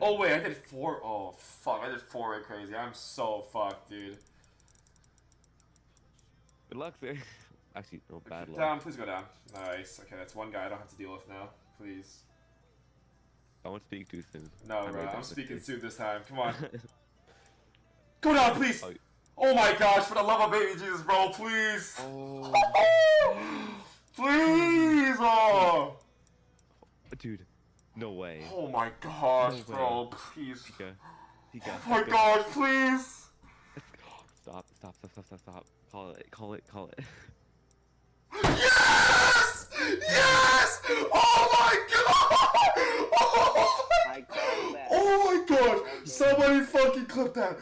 Oh wait, I did four. Oh fuck, I did four way crazy. I'm so fucked, dude. Good luck there. Actually, no bad luck. Down, please go down. Nice. Okay, that's one guy I don't have to deal with now. Please. I Don't speak too soon. No, I'm bro. I'm speaking soon this time. Come on. go down, please. Oh. Oh my gosh, for the love of baby Jesus, bro, please. Oh, please. Oh. dude, no way. Oh my gosh, No bro, way. please. Pika, Pika. Oh my Pika. gosh, please. Stop, stop, stop, stop, stop, stop. Call it, call it, call it. Yes! Yes! Oh my god! Oh I called that. Oh my god! Somebody fucking clip that!